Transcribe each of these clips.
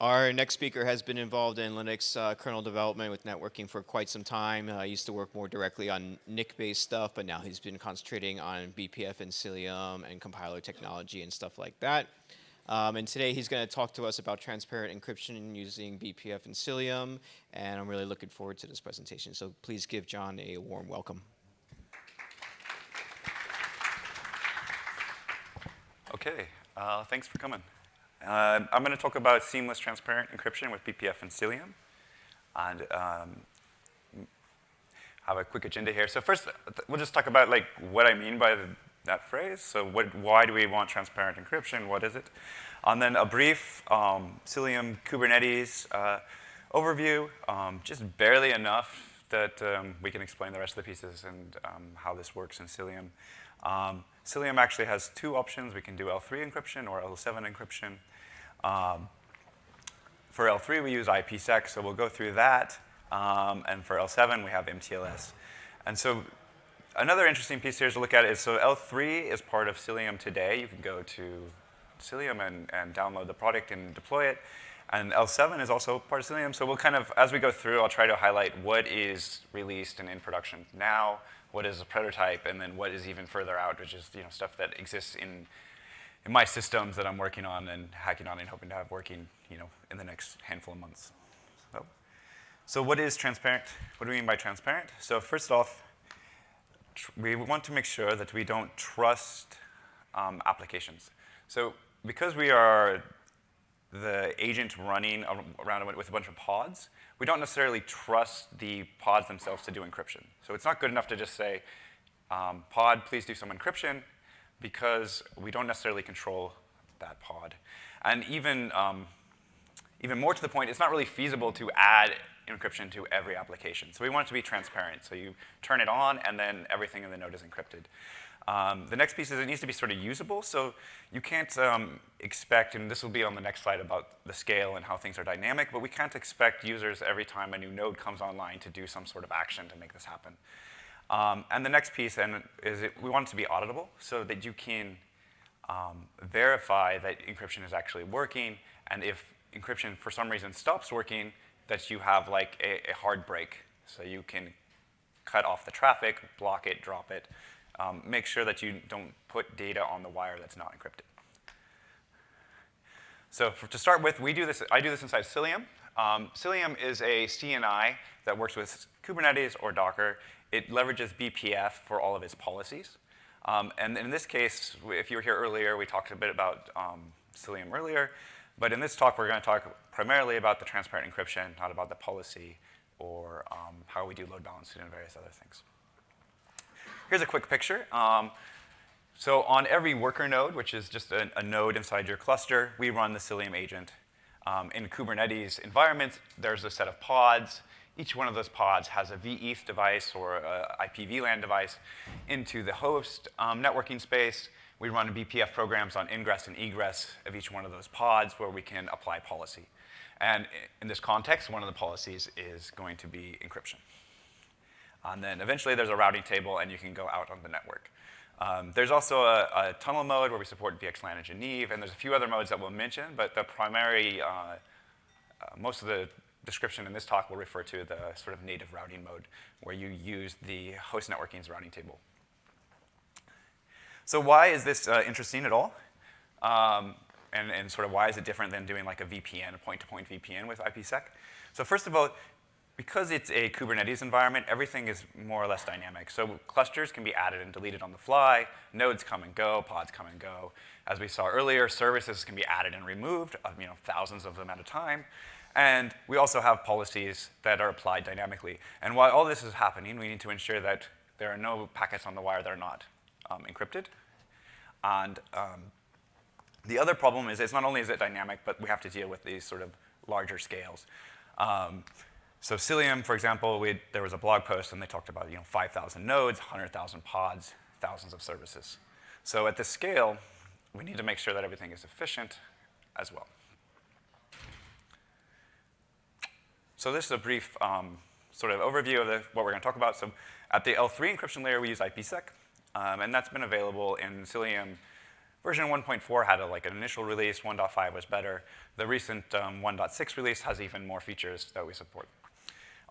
Our next speaker has been involved in Linux uh, kernel development with networking for quite some time. Uh, he used to work more directly on NIC-based stuff, but now he's been concentrating on BPF and Cilium and compiler technology and stuff like that. Um, and today he's going to talk to us about transparent encryption using BPF and Cilium, and I'm really looking forward to this presentation. So please give John a warm welcome. Okay, uh, thanks for coming. Uh, I'm going to talk about seamless transparent encryption with BPF and Cilium. And um, have a quick agenda here. So first, we'll just talk about like what I mean by the, that phrase. So what, why do we want transparent encryption? What is it? And then a brief um, Cilium Kubernetes uh, overview, um, just barely enough that um, we can explain the rest of the pieces and um, how this works in Cilium. Um, Cilium actually has two options. We can do L3 encryption or L7 encryption. Um, for L3, we use IPsec, so we'll go through that. Um, and for L7, we have MTLS. And so another interesting piece here to look at is, so L3 is part of Cilium today. You can go to Cilium and, and download the product and deploy it. And L7 is also part of Cilium. So we'll kind of, as we go through, I'll try to highlight what is released and in production now, what is a prototype, and then what is even further out, which is you know stuff that exists in in my systems that I'm working on and hacking on and hoping to have working, you know, in the next handful of months. So, so what is transparent? What do we mean by transparent? So first off, we want to make sure that we don't trust um, applications. So because we are the agent running around with a bunch of pods, we don't necessarily trust the pods themselves to do encryption. So it's not good enough to just say, um, pod, please do some encryption, because we don't necessarily control that pod. And even, um, even more to the point, it's not really feasible to add encryption to every application. So we want it to be transparent. So you turn it on, and then everything in the node is encrypted. Um, the next piece is it needs to be sort of usable. So you can't um, expect, and this will be on the next slide about the scale and how things are dynamic, but we can't expect users every time a new node comes online to do some sort of action to make this happen. Um, and the next piece and is it, we want it to be auditable so that you can um, verify that encryption is actually working. And if encryption for some reason stops working, that you have like a, a hard break. So you can cut off the traffic, block it, drop it. Um, make sure that you don't put data on the wire that's not encrypted. So for, to start with, we do this, I do this inside Cilium. Um, Cilium is a CNI that works with Kubernetes or Docker. It leverages BPF for all of its policies. Um, and in this case, if you were here earlier, we talked a bit about um, Cilium earlier. But in this talk, we're going to talk primarily about the transparent encryption, not about the policy or um, how we do load balancing and various other things. Here's a quick picture. Um, so on every worker node, which is just a, a, node inside your cluster, we run the Cilium agent. Um, in Kubernetes environments, there's a set of pods. Each one of those pods has a vEth device or a IP VLAN device into the host um, networking space. We run BPF programs on ingress and egress of each one of those pods where we can apply policy. And in this context, one of the policies is going to be encryption. And then eventually there's a routing table and you can go out on the network. Um, there's also a, a, tunnel mode where we support VXLAN and Geneve, and there's a few other modes that we'll mention, but the primary, uh, uh, most of the description in this talk will refer to the sort of native routing mode where you use the host networking's routing table. So why is this uh, interesting at all? Um, and, and sort of why is it different than doing like a VPN, a point-to-point -point VPN with IPsec? So first of all, because it's a Kubernetes environment, everything is more or less dynamic. So clusters can be added and deleted on the fly. Nodes come and go, pods come and go. As we saw earlier, services can be added and removed, you know, thousands of them at a time. And we also have policies that are applied dynamically. And while all this is happening, we need to ensure that there are no packets on the wire that are not um, encrypted. And um, the other problem is it's not only is it dynamic, but we have to deal with these sort of larger scales. Um, so Cilium, for example, there was a blog post and they talked about you know 5,000 nodes, 100,000 pods, thousands of services. So at this scale, we need to make sure that everything is efficient as well. So this is a brief um, sort of overview of the, what we're going to talk about. So at the L3 encryption layer, we use IPsec, um, and that's been available in Cilium version 1.4 had a, like an initial release, 1.5 was better. The recent um, 1.6 release has even more features that we support.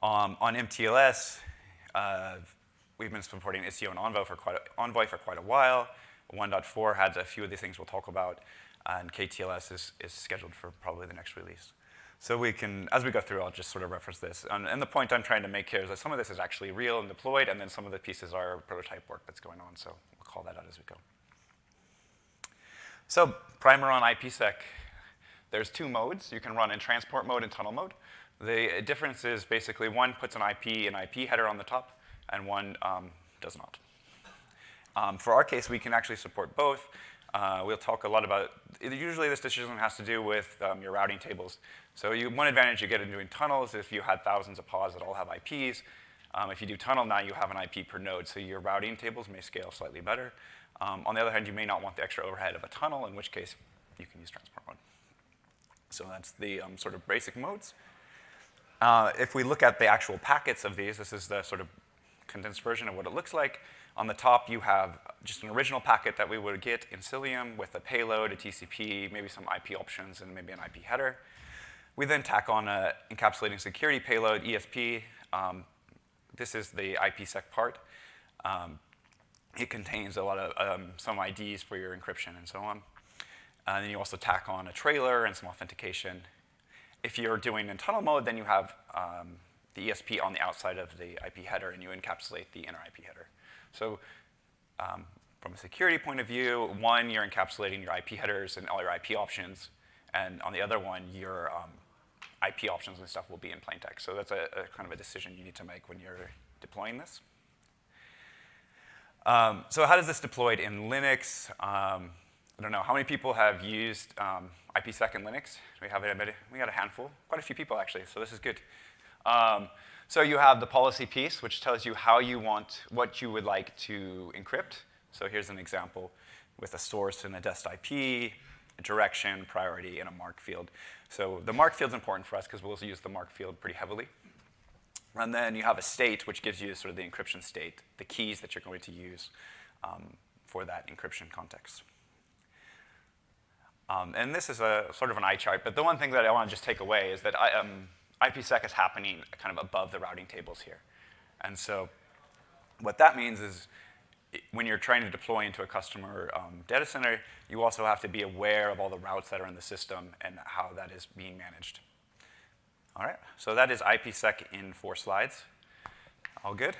Um, on MTLS, uh, we've been supporting Istio and Envoy for, quite a, Envoy for quite a while. 1.4 had a few of the things we'll talk about, and KTLS is, is scheduled for probably the next release. So we can, as we go through, I'll just sort of reference this. And, and, the point I'm trying to make here is that some of this is actually real and deployed, and then some of the pieces are prototype work that's going on. So we'll call that out as we go. So primer on IPsec. There's two modes. You can run in transport mode and tunnel mode. The difference is basically one puts an IP and IP header on the top, and one um, does not. Um, for our case, we can actually support both. Uh, we'll talk a lot about, usually this decision has to do with um, your routing tables. So you, one advantage you get in doing tunnels if you had thousands of pods that all have IPs. Um, if you do tunnel now, you have an IP per node, so your routing tables may scale slightly better. Um, on the other hand, you may not want the extra overhead of a tunnel, in which case you can use transport mode. So that's the um, sort of basic modes. Uh, if we look at the actual packets of these, this is the sort of condensed version of what it looks like. On the top, you have just an original packet that we would get in Cilium with a payload, a TCP, maybe some IP options, and maybe an IP header. We then tack on a encapsulating security payload, ESP. Um, this is the IPsec part. Um, it contains a lot of um, some IDs for your encryption and so on. And then you also tack on a trailer and some authentication. If you're doing in tunnel mode, then you have um, the ESP on the outside of the IP header, and you encapsulate the inner IP header. So um, from a security point of view, one, you're encapsulating your IP headers and all your IP options, and on the other one, your um, IP options and stuff will be in plain text. So that's a, a, kind of a decision you need to make when you're deploying this. Um, so how does this deployed in Linux? I don't know, how many people have used um, IPsec in Linux? We have a, we got a handful, quite a few people actually, so this is good. Um, so you have the policy piece, which tells you how you want, what you would like to encrypt. So here's an example with a source and a dest IP, a direction, priority, and a mark field. So the mark field is important for us because we'll use the mark field pretty heavily. And then you have a state, which gives you sort of the encryption state, the keys that you're going to use um, for that encryption context. Um, and this is a sort of an eye chart, but the one thing that I want to just take away is that I, um, IPsec is happening kind of above the routing tables here. And so what that means is when you're trying to deploy into a customer um, data center, you also have to be aware of all the routes that are in the system and how that is being managed. All right, so that is IPsec in four slides. All good?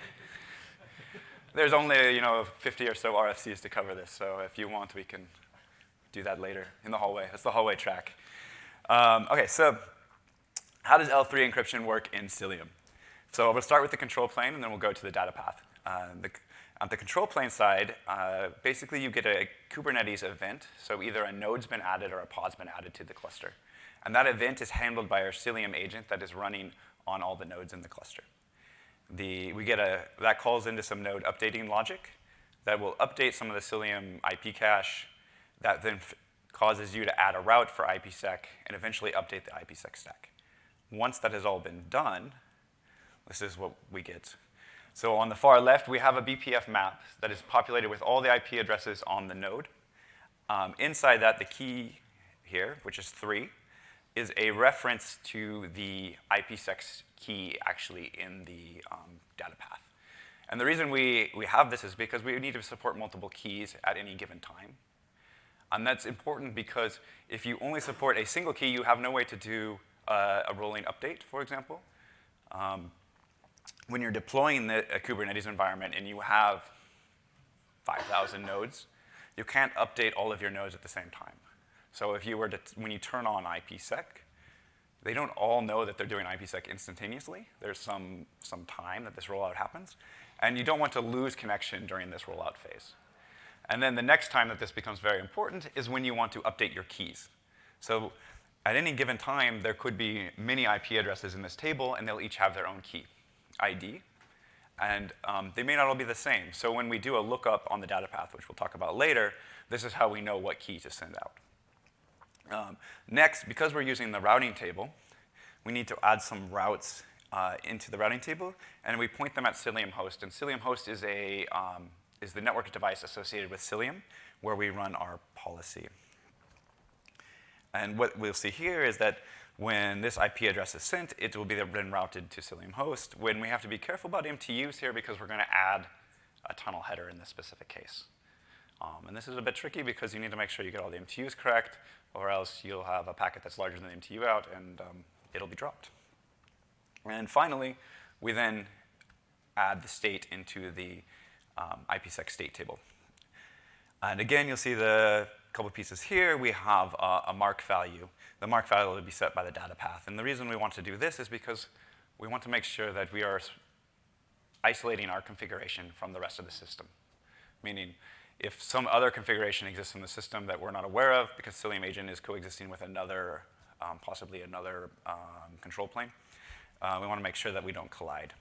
There's only, you know, 50 or so RFCs to cover this, so if you want, we can do that later in the hallway. That's the hallway track. Um, okay, so how does L3 encryption work in Cilium? So we'll start with the control plane, and then we'll go to the data path. Uh, the, on the control plane side, uh, basically you get a Kubernetes event, so either a node's been added or a pod's been added to the cluster. And that event is handled by our Cilium agent that is running on all the nodes in the cluster. The, we get a, that calls into some node updating logic that will update some of the Cilium IP cache that then causes you to add a route for IPsec and eventually update the IPsec stack. Once that has all been done, this is what we get. So on the far left, we have a BPF map that is populated with all the IP addresses on the node. Um, inside that, the key here, which is 3, is a reference to the IPsec key actually in the um, data path. And the reason we, we have this is because we need to support multiple keys at any given time. And that's important because if you only support a single key, you have no way to do uh, a rolling update, for example. Um, when you're deploying the, a Kubernetes environment and you have 5,000 nodes, you can't update all of your nodes at the same time. So if you were to, when you turn on IPsec, they don't all know that they're doing IPsec instantaneously. There's some, some time that this rollout happens. And you don't want to lose connection during this rollout phase. And then the next time that this becomes very important is when you want to update your keys. So at any given time, there could be many IP addresses in this table, and they'll each have their own key ID. And um, they may not all be the same. So when we do a lookup on the data path, which we'll talk about later, this is how we know what key to send out. Um, next, because we're using the routing table, we need to add some routes uh, into the routing table, and we point them at Cilium host. And Cilium host is, a, um, is the network device associated with Cilium, where we run our policy. And what we'll see here is that when this IP address is sent, it will be then routed to Cilium host. When we have to be careful about MTUs here because we're going to add a tunnel header in this specific case. Um, and this is a bit tricky because you need to make sure you get all the MTUs correct, or else you'll have a packet that's larger than the MTU out, and um, it'll be dropped. And finally, we then add the state into the um, IPsec state table. And again, you'll see the couple pieces here. We have a, a mark value. The mark value will be set by the data path. And the reason we want to do this is because we want to make sure that we are isolating our configuration from the rest of the system. Meaning, if some other configuration exists in the system that we're not aware of, because Cilium agent is coexisting with another, um, possibly another um, control plane, uh, we want to make sure that we don't collide.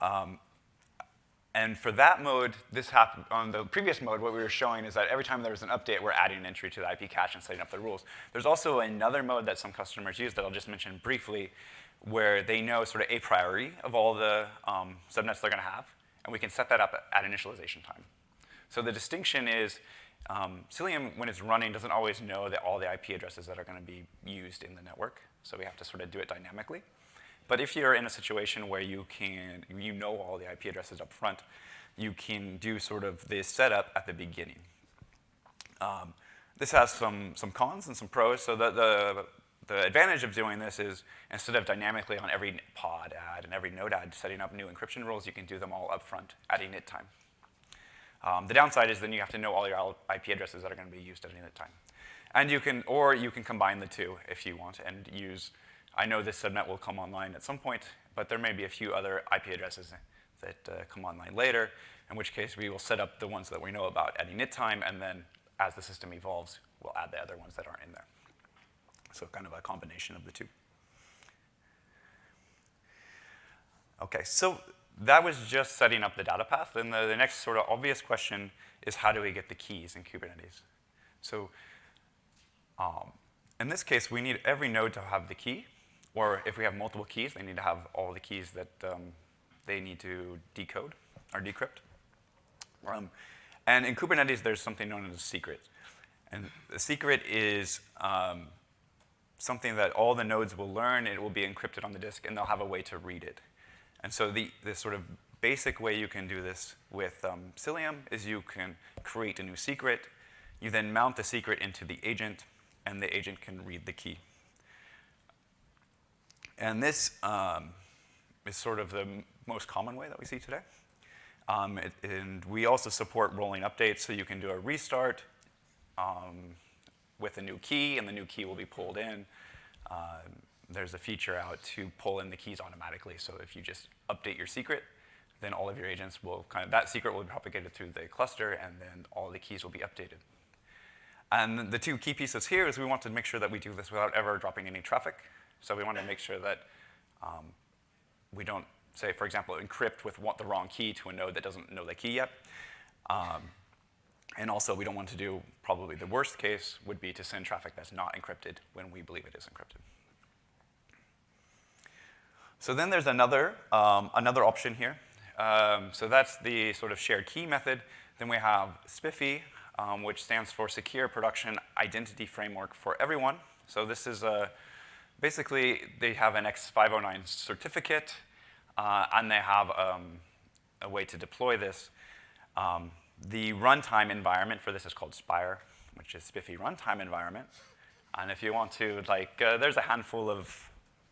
Um, and for that mode, this happened on the previous mode, what we were showing is that every time there was an update, we're adding an entry to the IP cache and setting up the rules. There's also another mode that some customers use that I'll just mention briefly, where they know sort of a priori of all the um, subnets they're going to have, and we can set that up at initialization time. So the distinction is um, Cilium, when it's running, doesn't always know that all the IP addresses that are going to be used in the network. So we have to sort of do it dynamically. But if you're in a situation where you can, you know all the IP addresses up front, you can do sort of this setup at the beginning. Um, this has some, some cons and some pros. So the, the, the advantage of doing this is instead of dynamically on every pod add and every node add setting up new encryption rules, you can do them all up front at init time. Um, the downside is then you have to know all your IP addresses that are going to be used at any time. And you can, or you can combine the two if you want and use, I know this subnet will come online at some point, but there may be a few other IP addresses that uh, come online later, in which case we will set up the ones that we know about at init time, and then as the system evolves, we'll add the other ones that aren't in there. So kind of a combination of the two. Okay, so that was just setting up the data path. And the, the next sort of obvious question is how do we get the keys in Kubernetes? So um, in this case, we need every node to have the key. Or if we have multiple keys, they need to have all the keys that um, they need to decode or decrypt. Um, and in Kubernetes, there's something known as a secret. And the secret is um, something that all the nodes will learn. It will be encrypted on the disk, and they'll have a way to read it. And so the, the sort of basic way you can do this with um, Cilium is you can create a new secret. You then mount the secret into the agent, and the agent can read the key. And this um, is sort of the most common way that we see today. Um, it, and we also support rolling updates, so you can do a restart um, with a new key, and the new key will be pulled in. Um, there's a feature out to pull in the keys automatically. So if you just update your secret, then all of your agents will kind of, that secret will be propagated through the cluster, and then all the keys will be updated. And the two key pieces here is we want to make sure that we do this without ever dropping any traffic. So we want to make sure that um, we don't, say, for example, encrypt with the wrong key to a node that doesn't know the key yet. Um, and also, we don't want to do, probably the worst case would be to send traffic that's not encrypted when we believe it is encrypted. So then there's another, um, another option here. Um, so that's the sort of shared key method. Then we have SPIFFE, um, which stands for Secure Production Identity Framework for Everyone. So this is a, basically, they have an X509 certificate, uh, and they have um, a way to deploy this. Um, the runtime environment for this is called Spire, which is SPIFFE runtime environment. And if you want to, like, uh, there's a handful of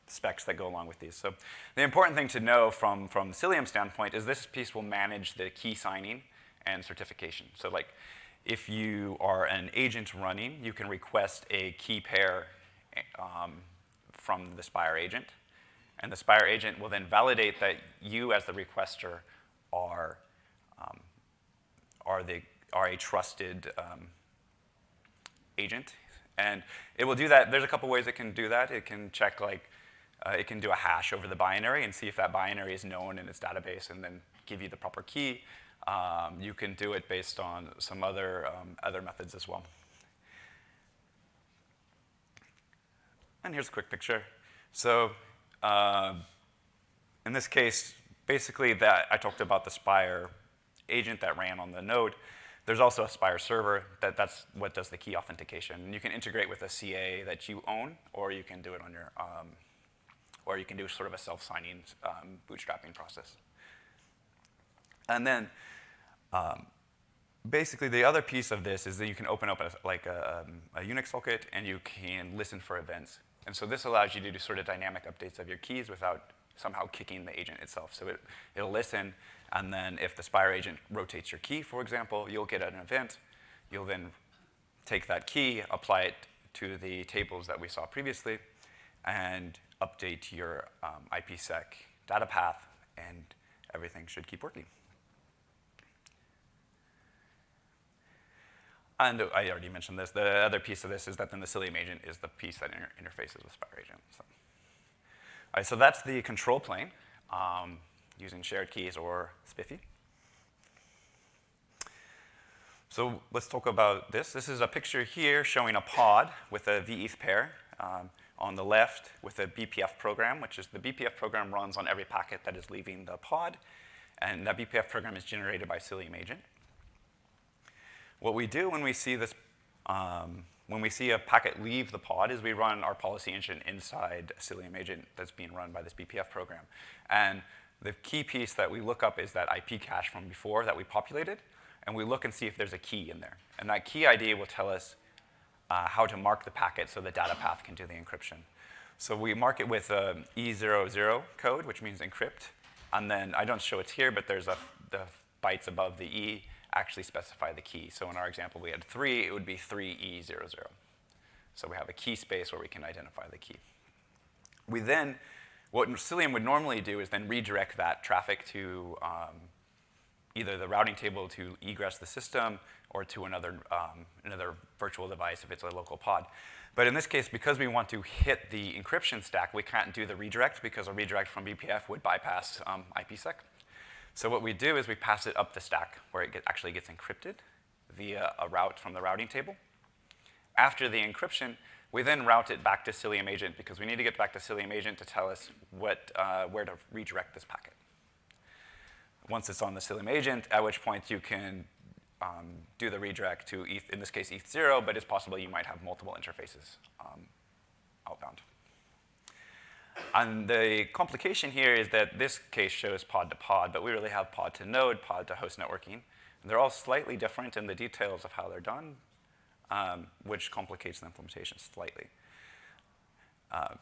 specs that go along with these. So the important thing to know from, from Cilium standpoint is this piece will manage the key signing and certification. So like if you are an agent running, you can request a key pair um, from the Spire agent. And the Spire agent will then validate that you as the requester are, um, are, the, are a trusted um, agent. And it will do that. There's a couple ways it can do that. It can check like uh, it can do a hash over the binary and see if that binary is known in its database and then give you the proper key. Um, you can do it based on some other, um, other methods as well. And here's a quick picture. So uh, in this case, basically that I talked about the Spire agent that ran on the node. There's also a Spire server that that's what does the key authentication. And you can integrate with a CA that you own, or you can do it on your, um, or you can do sort of a self-signing um, bootstrapping process. And then um, basically the other piece of this is that you can open up a, like a, um, a, Unix socket and you can listen for events. And so this allows you to do sort of dynamic updates of your keys without somehow kicking the agent itself. So it, it'll listen, and then if the Spire agent rotates your key, for example, you'll get an event. You'll then take that key, apply it to the tables that we saw previously, and update your um, IPsec data path, and everything should keep working. And I already mentioned this. The other piece of this is that then the Cilium agent is the piece that inter interfaces with Spire agent. So. All right, so that's the control plane um, using shared keys or SPIFFE. So let's talk about this. This is a picture here showing a pod with a vETH pair. Um, on the left with a BPF program, which is the BPF program runs on every packet that is leaving the pod. And that BPF program is generated by Cilium agent. What we do when we see this, um, when we see a packet leave the pod is we run our policy engine inside a Cilium agent that's being run by this BPF program. And the key piece that we look up is that IP cache from before that we populated, and we look and see if there's a key in there. And that key ID will tell us uh, how to mark the packet so the data path can do the encryption. So we mark it with um, E00 code, which means encrypt. And then I don't show it here, but there's a, the bytes above the E actually specify the key. So in our example, we had three, it would be 3E00. So we have a key space where we can identify the key. We then, what Cilium would normally do is then redirect that traffic to um, either the routing table to egress the system or to another, um, another virtual device if it's a local pod. But in this case, because we want to hit the encryption stack, we can't do the redirect because a redirect from BPF would bypass um, IPsec. So what we do is we pass it up the stack where it get, actually gets encrypted via a route from the routing table. After the encryption, we then route it back to Cilium Agent because we need to get back to Cilium Agent to tell us what, uh, where to redirect this packet. Once it's on the Cilium Agent, at which point you can um, do the redirect to, ETH, in this case, ETH0, but it's possible you might have multiple interfaces um, outbound. And the complication here is that this case shows pod to pod, but we really have pod to node, pod to host networking. And they're all slightly different in the details of how they're done, um, which complicates the implementation slightly. Uh,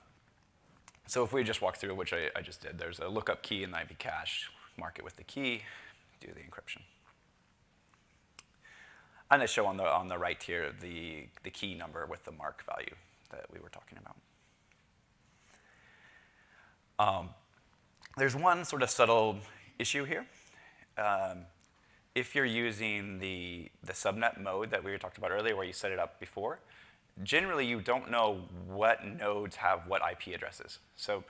so if we just walk through, which I, I, just did, there's a lookup key in the IP cache, mark it with the key, do the encryption. And I show on the, on the right here the, the key number with the mark value that we were talking about. Um, there's one sort of subtle issue here. Um, if you're using the, the subnet mode that we talked about earlier where you set it up before, generally you don't know what nodes have what IP addresses. So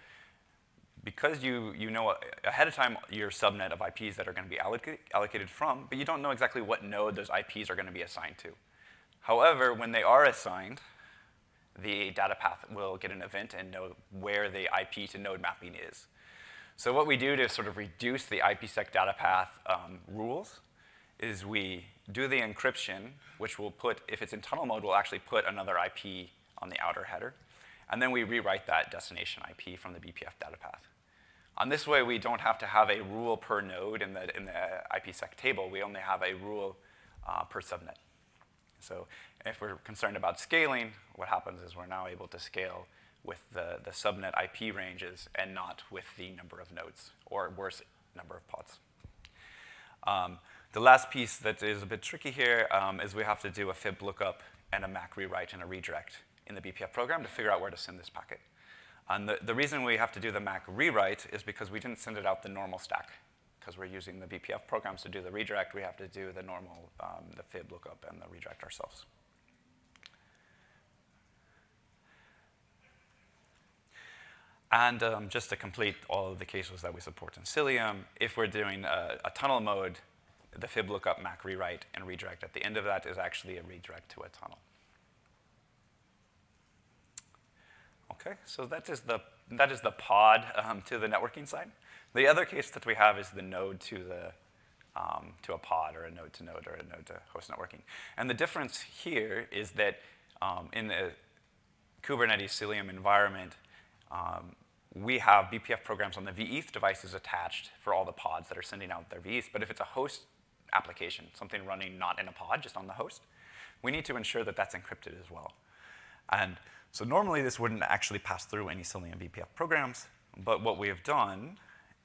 because you, you know ahead of time your subnet of IPs that are going to be alloc allocated from, but you don't know exactly what node those IPs are going to be assigned to. However, when they are assigned, the data path will get an event and know where the IP to node mapping is. So what we do to sort of reduce the IPsec data path um, rules is we do the encryption, which will put, if it's in tunnel mode, we'll actually put another IP on the outer header. And then we rewrite that destination IP from the BPF data path. On this way, we don't have to have a rule per node in the, in the IPsec table. We only have a rule uh, per subnet. So if we're concerned about scaling, what happens is we're now able to scale with the, the subnet IP ranges and not with the number of nodes, or worse, number of pods. Um, the last piece that is a bit tricky here um, is we have to do a fib lookup and a MAC rewrite and a redirect in the BPF program to figure out where to send this packet. And the, the reason we have to do the MAC rewrite is because we didn't send it out the normal stack because we're using the BPF programs to do the redirect, we have to do the normal, um, the fib lookup and the redirect ourselves. And um, just to complete all of the cases that we support in Cilium, if we're doing a, a, tunnel mode, the fib lookup, MAC rewrite, and redirect at the end of that is actually a redirect to a tunnel. Okay, so that is the, that is the pod um, to the networking side. The other case that we have is the node to the um, to a pod or a node to node or a node to host networking. And the difference here is that um, in the Kubernetes Cilium environment, um, we have BPF programs on the vETH devices attached for all the pods that are sending out their vETHs. But if it's a host application, something running not in a pod, just on the host, we need to ensure that that's encrypted as well. And so normally this wouldn't actually pass through any Cilium BPF programs, but what we have done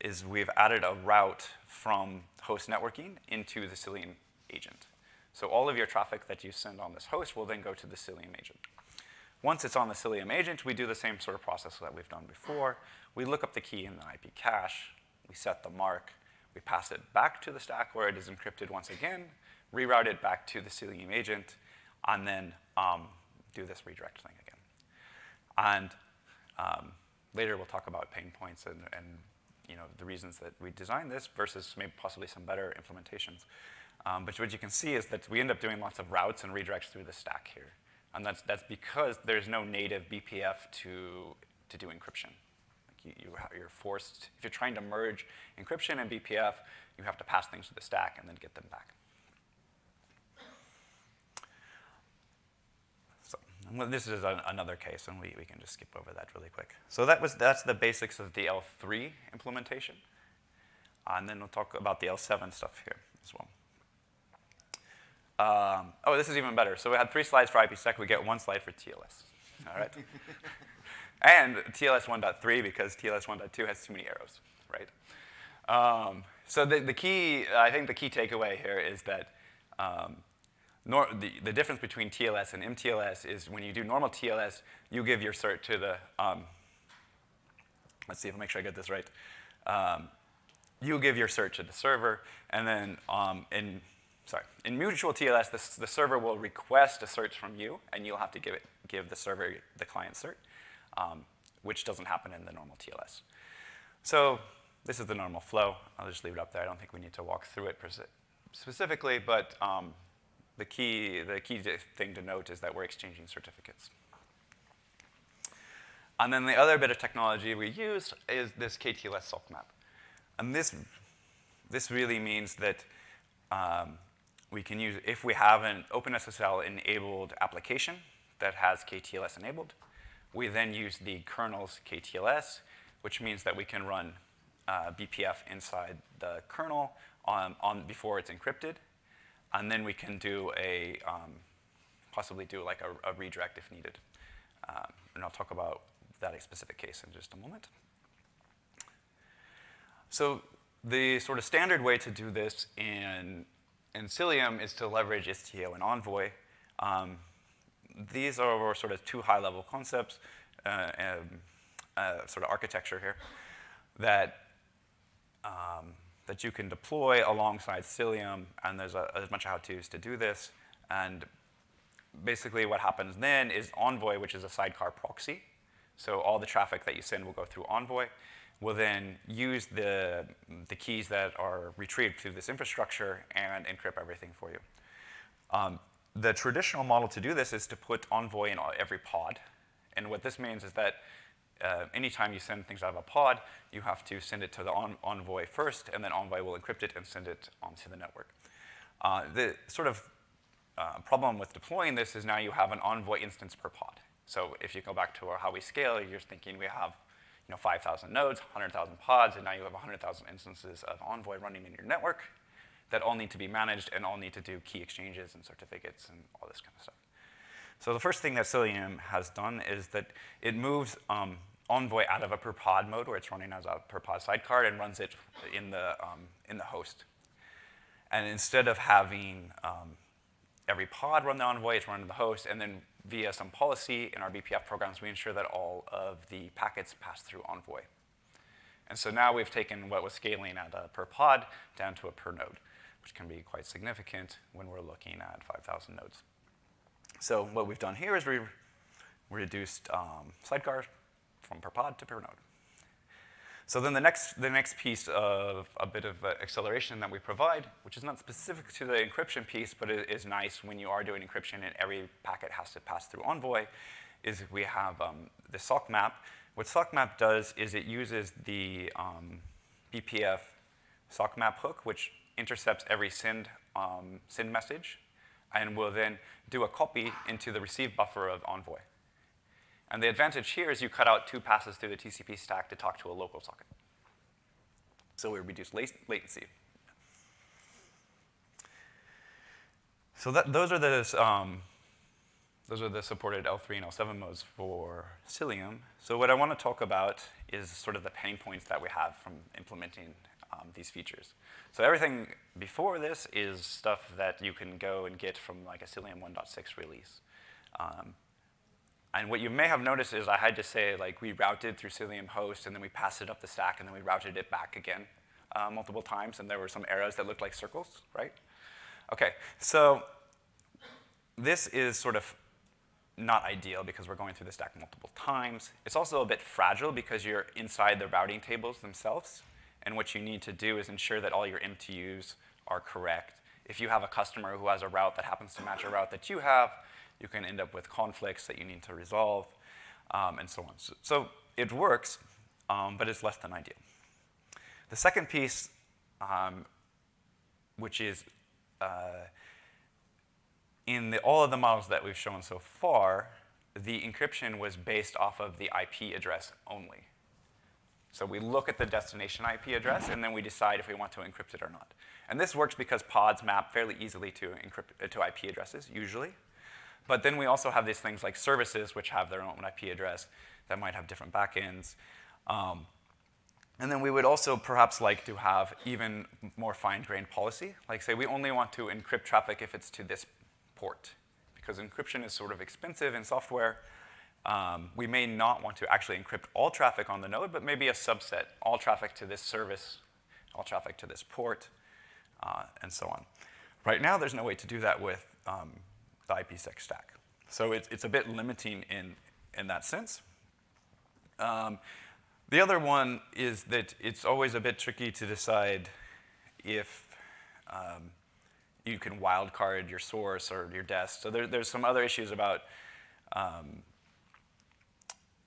is we've added a route from host networking into the Cilium agent. So all of your traffic that you send on this host will then go to the Cilium agent. Once it's on the Cilium agent, we do the same sort of process that we've done before. We look up the key in the IP cache, we set the mark, we pass it back to the stack where it is encrypted once again, reroute it back to the Cilium agent, and then um, do this redirect thing again. And um, later we'll talk about pain points and, and you know, the reasons that we designed this versus maybe possibly some better implementations. Um, but what you can see is that we end up doing lots of routes and redirects through the stack here. And that's, that's because there's no native BPF to, to do encryption. Like you, you, you're forced, if you're trying to merge encryption and BPF, you have to pass things to the stack and then get them back. So well, this is an, another case, and we, we can just skip over that really quick. So that was, that's the basics of the L3 implementation. and then we'll talk about the L7 stuff here as well. Um, oh, this is even better. So we had three slides for IPsec. We get one slide for TLS. All right? and TLS 1.3 because TLS 1.2 has too many arrows, right? Um, so the, the key, I think the key takeaway here is that um, nor, the, the difference between TLS and MTLS is when you do normal TLS, you give your cert to the, um, let's see if I make sure I get this right. Um, you give your cert to the server, and then um, in sorry, in mutual TLS, the, the server will request a cert from you, and you'll have to give, it, give the server the client cert, um, which doesn't happen in the normal TLS. So this is the normal flow. I'll just leave it up there. I don't think we need to walk through it specifically, but um, the, key, the key thing to note is that we're exchanging certificates. And then the other bit of technology we use is this KTLS sock map. And this, this really means that um, we can use, if we have an OpenSSL enabled application that has KTLS enabled, we then use the kernel's KTLS, which means that we can run uh, BPF inside the kernel on, on, before it's encrypted. And then we can do a, um, possibly do like a, a, redirect if needed. Um, and I'll talk about that specific case in just a moment. So the sort of standard way to do this in and Cilium is to leverage Istio and Envoy. Um, these are sort of two high-level concepts, uh, uh, sort of architecture here, that, um, that you can deploy alongside Cilium, and there's a, a bunch of how-tos to do this. And basically what happens then is Envoy, which is a sidecar proxy, so all the traffic that you send will go through Envoy will then use the, the keys that are retrieved through this infrastructure and encrypt everything for you. Um, the traditional model to do this is to put Envoy in every pod. And what this means is that uh, anytime you send things out of a pod, you have to send it to the Envoy first, and then Envoy will encrypt it and send it onto the network. Uh, the sort of uh, problem with deploying this is now you have an Envoy instance per pod. So if you go back to how we scale, you're thinking we have you know, 5,000 nodes, 100,000 pods, and now you have 100,000 instances of Envoy running in your network that all need to be managed and all need to do key exchanges and certificates and all this kind of stuff. So the first thing that Cilium has done is that it moves um, Envoy out of a per pod mode where it's running as a per pod sidecar and runs it in the, um, in the host. And instead of having um, every pod run the Envoy, it's run in the host, and then via some policy in our BPF programs, we ensure that all of the packets pass through Envoy. And so now we've taken what was scaling at a per pod down to a per node, which can be quite significant when we're looking at 5,000 nodes. So what we've done here is we've reduced um, sidecar from per pod to per node. So then the next, the next piece of a bit of uh, acceleration that we provide, which is not specific to the encryption piece, but it is nice when you are doing encryption and every packet has to pass through Envoy, is we have um, the sock map. What sock map does is it uses the um, BPF sock map hook, which intercepts every send, um, SYN message and will then do a copy into the receive buffer of Envoy. And the advantage here is you cut out two passes through the TCP stack to talk to a local socket. So we reduce latency. So that, those are the um, those are the supported L3 and L7 modes for Cilium. So what I want to talk about is sort of the pain points that we have from implementing um, these features. So everything before this is stuff that you can go and get from like a Cilium 1.6 release. Um, and what you may have noticed is I had to say, like, we routed through Cilium host, and then we passed it up the stack, and then we routed it back again uh, multiple times, and there were some arrows that looked like circles, right? Okay, so this is sort of not ideal because we're going through the stack multiple times. It's also a bit fragile because you're inside the routing tables themselves, and what you need to do is ensure that all your MTUs are correct. If you have a customer who has a route that happens to match a route that you have, you can end up with conflicts that you need to resolve, um, and so on. So, so it works, um, but it's less than ideal. The second piece, um, which is uh, in the, all of the models that we've shown so far, the encryption was based off of the IP address only. So we look at the destination IP address, and then we decide if we want to encrypt it or not. And this works because pods map fairly easily to, encrypt, uh, to IP addresses, usually. But then we also have these things like services, which have their own IP address that might have different backends. Um, and then we would also perhaps like to have even more fine-grained policy. Like say we only want to encrypt traffic if it's to this port. Because encryption is sort of expensive in software. Um, we may not want to actually encrypt all traffic on the node, but maybe a subset, all traffic to this service, all traffic to this port, uh, and so on. Right now, there's no way to do that with um, the IPsec stack. So it's, it's a bit limiting in, in that sense. Um, the other one is that it's always a bit tricky to decide if um, you can wildcard your source or your dest. So there, there's some other issues about um,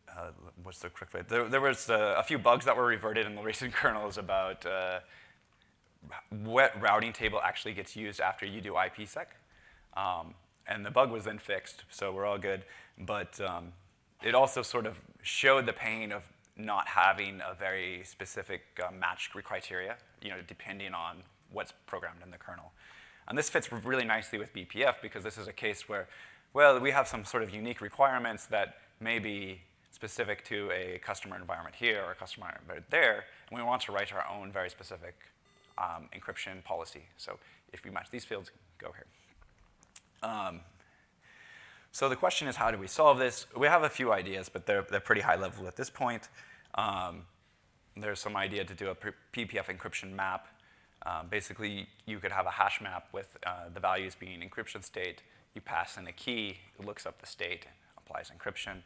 uh, what's the correct way? There, there was uh, a few bugs that were reverted in the recent kernels about uh, what routing table actually gets used after you do IPsec. Um, and the bug was then fixed, so we're all good. But um, it also sort of showed the pain of not having a very specific uh, match criteria, you know, depending on what's programmed in the kernel. And this fits really nicely with BPF because this is a case where, well, we have some sort of unique requirements that may be specific to a customer environment here or a customer environment there, and we want to write our own very specific um, encryption policy. So if we match these fields, go here. Um, so the question is, how do we solve this? We have a few ideas, but they're, they're pretty high level at this point. Um, there's some idea to do a BPF encryption map. Um, basically, you could have a hash map with uh, the values being encryption state. You pass in a key, it looks up the state, applies encryption.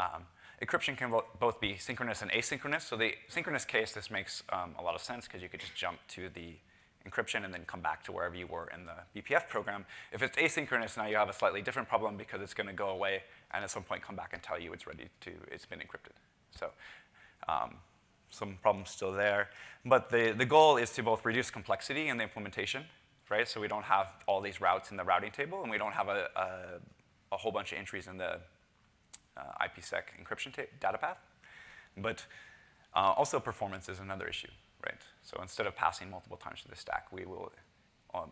Um, encryption can both be synchronous and asynchronous. So the synchronous case, this makes um, a lot of sense because you could just jump to the encryption and then come back to wherever you were in the BPF program. If it's asynchronous, now you have a slightly different problem because it's going to go away and at some point come back and tell you it's ready to, it's been encrypted. So um, some problems still there. But the, the goal is to both reduce complexity in the implementation, right? So we don't have all these routes in the routing table and we don't have a, a, a whole bunch of entries in the uh, IPsec encryption data path. But uh, also performance is another issue right? So instead of passing multiple times to the stack, we will um,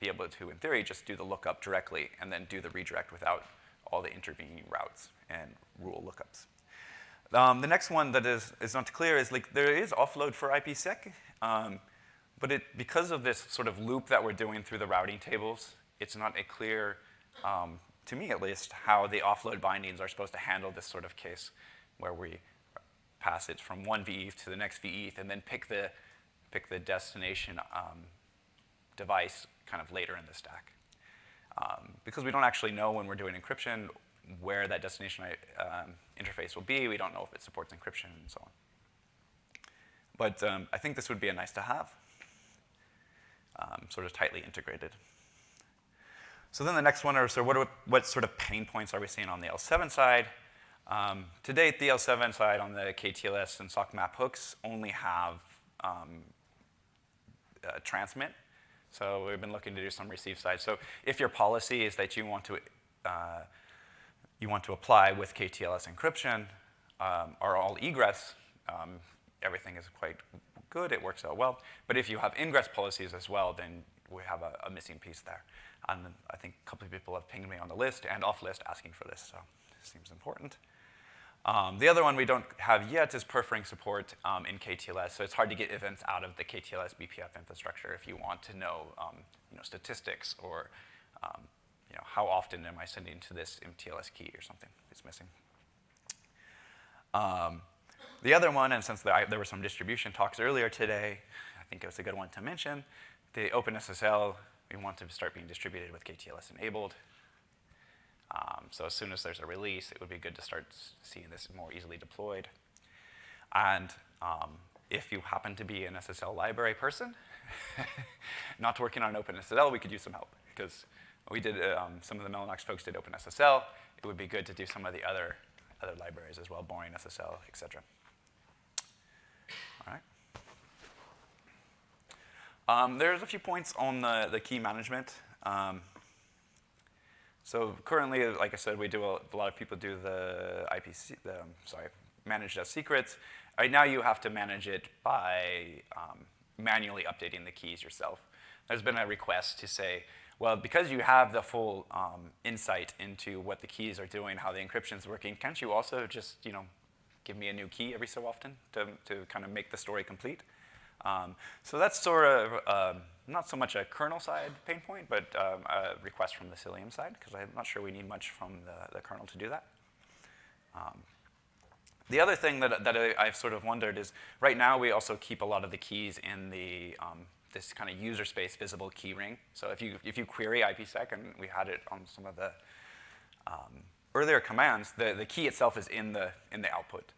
be able to, in theory, just do the lookup directly and then do the redirect without all the intervening routes and rule lookups. Um, the next one that is, is not clear is like there is offload for IPsec, um, but it, because of this sort of loop that we're doing through the routing tables, it's not a clear, um, to me at least, how the offload bindings are supposed to handle this sort of case where we passage from one VETH to the next VETH and then pick the, pick the destination um, device kind of later in the stack. Um, because we don't actually know when we're doing encryption where that destination um, interface will be. We don't know if it supports encryption and so on. But um, I think this would be a nice to have, um, sort of tightly integrated. So then the next one are, so what, are, what sort of pain points are we seeing on the L7 side? Um, to date, the L7 side on the KTLS and sock map hooks only have um, uh, transmit, So we've been looking to do some receive side. So if your policy is that you want to uh, you want to apply with KTLS encryption um, or all egress, um, everything is quite good. It works out well. But if you have ingress policies as well, then we have a, a missing piece there. And I think a couple of people have pinged me on the list and off list asking for this, so it seems important. Um, the other one we don't have yet is perf ring support um, in KTLS. So it's hard to get events out of the KTLS BPF infrastructure if you want to know, um, you know statistics or um, you know, how often am I sending to this MTLS key or something it's missing. Um, the other one, and since there, there were some distribution talks earlier today, I think it was a good one to mention, the OpenSSL, we want to start being distributed with KTLS enabled. Um, so as soon as there's a release, it would be good to start seeing this more easily deployed. And um, if you happen to be an SSL library person, not working on OpenSSL, we could use some help. Because we did, um, some of the Mellanox folks did OpenSSL. It would be good to do some of the other, other libraries as well, Boring SSL, et cetera. All right. Um, there's a few points on the, the key management. Um, so currently, like I said, we do a, a lot of people do the IPsec, the, um, sorry, managed as secrets. Right now, you have to manage it by um, manually updating the keys yourself. There's been a request to say, well, because you have the full um, insight into what the keys are doing, how the encryption is working, can't you also just, you know, give me a new key every so often to, to kind of make the story complete? Um, so that's sort of um, not so much a kernel side pain point, but um, a request from the Cilium side, because I'm not sure we need much from the, the kernel to do that. Um, the other thing that, that I, have sort of wondered is, right now we also keep a lot of the keys in the um, this kind of user space visible key ring. So if you, if you query IPsec, and we had it on some of the um, earlier commands, the, the key itself is in the, in the output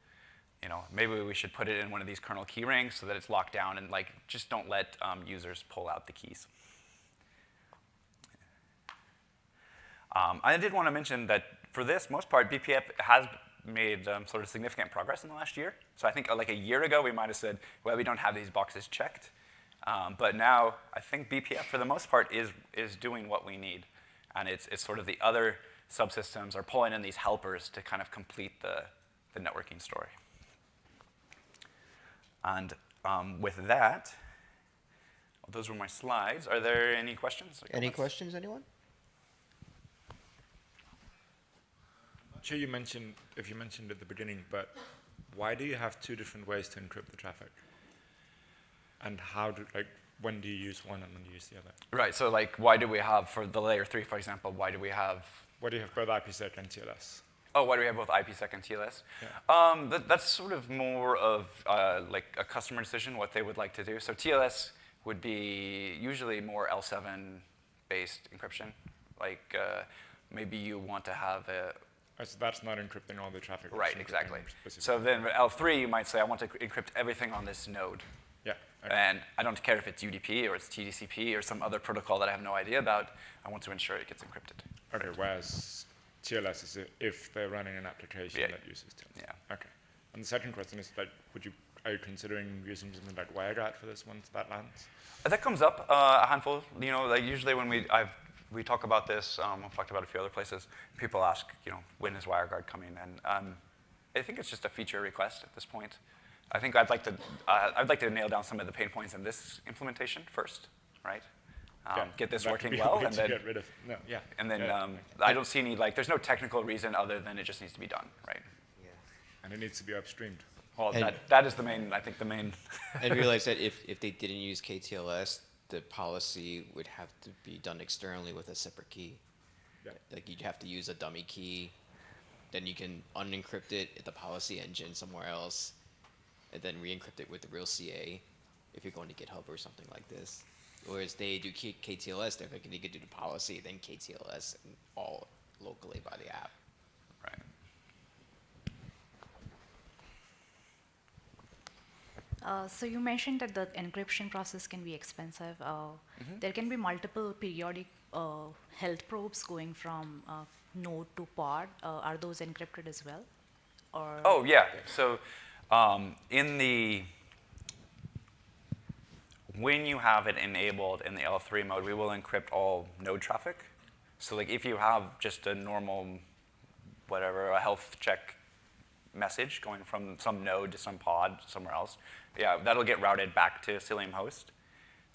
you know, maybe we should put it in one of these kernel key rings so that it's locked down and like just don't let um, users pull out the keys. Um, I did want to mention that for this, most part, BPF has made um, sort of significant progress in the last year. So I think uh, like a year ago, we might have said, well, we don't have these boxes checked. Um, but now, I think BPF, for the most part, is, is doing what we need. And it's, it's sort of the other subsystems are pulling in these helpers to kind of complete the, the networking story. And um, with that, those were my slides. Are there any questions? Any questions, anyone? I'm sure you mentioned, if you mentioned at the beginning, but why do you have two different ways to encrypt the traffic? And how do, like, when do you use one and when do you use the other? Right, so like, why do we have, for the layer three, for example, why do we have? Why do you have both IPsec and TLS? Oh, why do we have both IPsec and TLS? Yeah. Um, that, that's sort of more of uh, like a customer decision, what they would like to do. So TLS would be usually more L7-based encryption. Like uh, maybe you want to have a so that's not encrypting all the traffic. Right, exactly. So then with L3, you might say, I want to encrypt everything on this node. Yeah. Okay. And I don't care if it's UDP or it's TCP or some other protocol that I have no idea about. I want to ensure it gets encrypted. Okay, whereas TLS is if they're running an application Yeah. that uses TLS. Yeah. Okay. And the second question is like, would you are you considering using something like WireGuard for this once that lands? That comes up uh, a handful. You know, like usually when we I've, we talk about this, um, I've talked about a few other places. People ask, you know, when is WireGuard coming? And um, I think it's just a feature request at this point. I think I'd like to uh, I'd like to nail down some of the pain points in this implementation first, right? Um, Yeah, get this working could be a well, and then get rid of no, yeah. and then yeah. um, I don't see any like there's no technical reason other than it just needs to be done, right? Yeah, and it needs to be upstreamed. Well, And- that that is the main I think the main. and realize that if, if they didn't use KTLS, the policy would have to be done externally with a separate key. Yeah. Like you'd have to use a dummy key, then you can unencrypt it at the policy engine somewhere else, and then re-encrypt it with the real CA if you're going to GitHub or something like this. Whereas they do K- KTLS, they're going to do the policy, then KTLS, and all locally by the app. right. Uh, so you mentioned that the encryption process can be expensive. Uh, There can be multiple periodic uh, health probes going from uh, node to pod. Uh, are those encrypted as well? Or Oh yeah. So um, in the when you have it enabled in the L3 mode, we will encrypt all node traffic. So like if you have just a normal, whatever, a health check message going from some node to some pod somewhere else, yeah, that'll get routed back to Cilium host,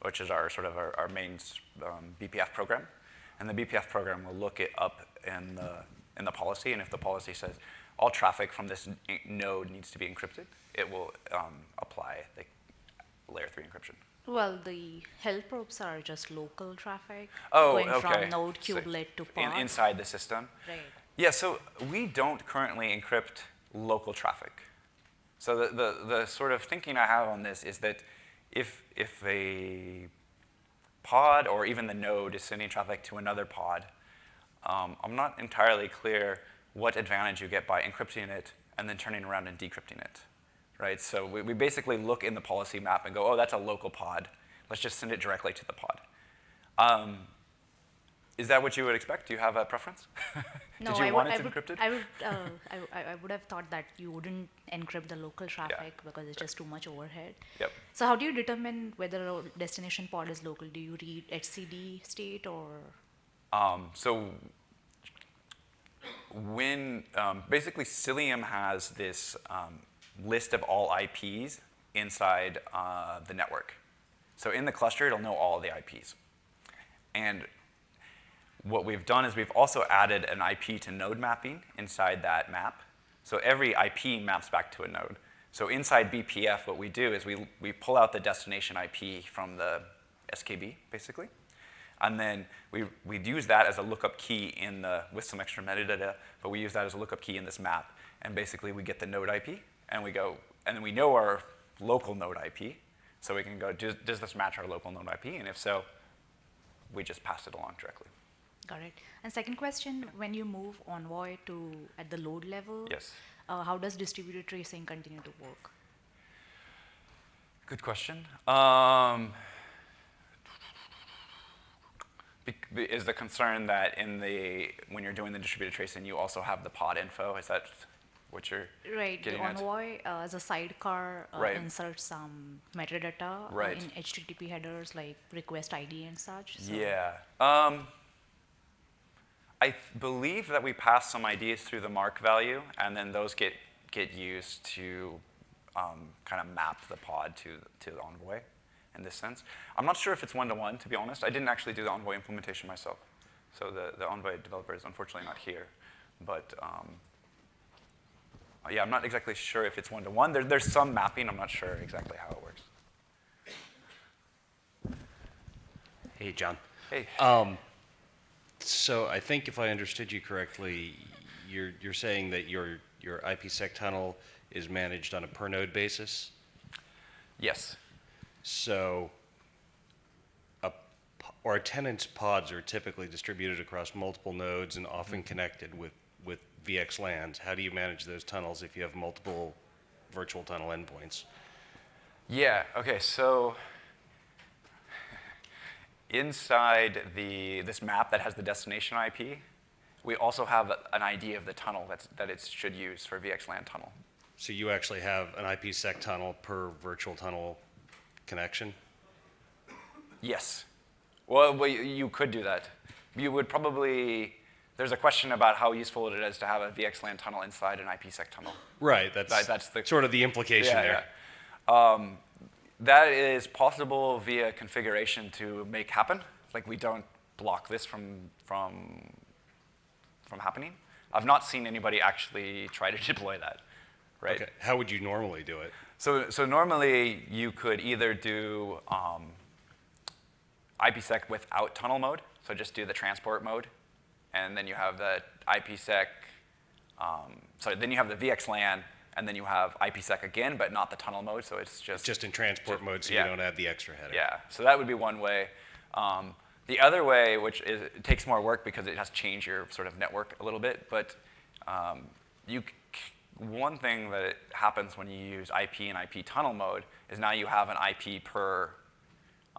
which is our sort of our, our main um, BPF program. And the BPF program will look it up in the, in the policy, and if the policy says all traffic from this node needs to be encrypted, it will um, apply the layer three encryption. Well, the health probes are just local traffic Oh, going okay. from node So kubelet to in- pod. inside the system. Right. Yeah, so we don't currently encrypt local traffic. So the, the, the sort of thinking I have on this is that if, if a pod or even the node is sending traffic to another pod, um, I'm not entirely clear what advantage you get by encrypting it and then turning around and decrypting it, right? So we, we basically look in the policy map and go, oh, that's a local pod. Let's just send it directly to the pod. Um, is that what you would expect? Do you have a preference? No, Did you I want would, it I would, encrypted? I would, uh, I, I- I would have thought that you wouldn't encrypt the local traffic because it's just too much overhead. Yep. So how do you determine whether a destination pod is local? Do you read etcd state or? Um, so when um, basically Cilium has this um, list of all IPs inside uh, the network. So in the cluster, it'll know all the IPs. And what we've done is we've also added an IP to node mapping inside that map. So every IP maps back to a node. So inside BPF, what we do is we, we pull out the destination IP from the SKB, basically. And then we, we use that as a lookup key in the, with some extra metadata, but we use that as a lookup key in this map. And basically we get the node IP, and we go, and then we know our local node IP. So we can go, does, does this match our local node IP? And if so, we just pass it along directly. Got it. And second question, when you move Envoy to at the load level, Yes. uh, how does distributed tracing continue to work? Good question. Um, is the concern that in the when you're doing the distributed tracing, you also have the pod info? Is that what you're Right, the getting at? Envoy uh, as a sidecar uh, Right. inserts some metadata uh, Right. in HTTP headers like request ID and such. So Yeah. Um, I believe that we pass some IDs through the mark value, and then those get get used to um, kind of map the pod to to the Envoy. In this sense, I'm not sure if it's one to one. To be honest, I didn't actually do the Envoy implementation myself, so the the Envoy developer is unfortunately not here. But um, yeah, I'm not exactly sure if it's one to one. There, there's some mapping. I'm not sure exactly how it works. Hey, John. Hey. Um, So I think if I understood you correctly, you're, you're saying that your, your IPsec tunnel is managed on a per node basis? yes. So a, or a tenant's pods are typically distributed across multiple nodes and often connected with VXLANs. How do you manage those tunnels if you have multiple virtual tunnel endpoints? Yeah, okay, so inside the, this map that has the destination IP, we also have an ID of the tunnel that's, that it should use for VXLAN tunnel. So you actually have an IPsec tunnel per virtual tunnel connection? Yes. Well, well, you- you could do that. You would probably, there's a question about how useful it is to have a VXLAN tunnel inside an IPsec tunnel. Right, that's, That- that's the- sort of the implication there. yeah. Um, that is possible via configuration to make happen. Like we don't block this from from from happening. I've not seen anybody actually try to deploy that. Right. Okay. How would you normally do it? So so normally you could either do um, IPsec without tunnel mode, so just do the transport mode, and then you have the IPsec. Um, sorry, then you have the VXLAN, and then you have IPsec again, but not the tunnel mode. So it's just Just in transport Just- mode, so yeah. you don't add the extra header. yeah, so that would be one way. Um, the other way, which is, it takes more work because it has to change your sort of network a little bit, but um, you, one thing that happens when you use IP and IP tunnel mode is now you have an IP per,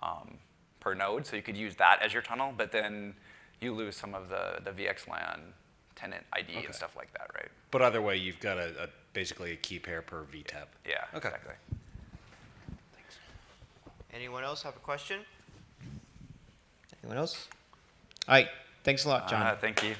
um, per node, so you could use that as your tunnel, but then you lose some of the, the VXLAN tenant ID Okay. and stuff like that, right? But either way, you've got a, a basically a key pair per VTEP. Yeah, Okay. exactly. Anyone else have a question? Anyone else? All right. Thanks a lot, John. Uh, thank you.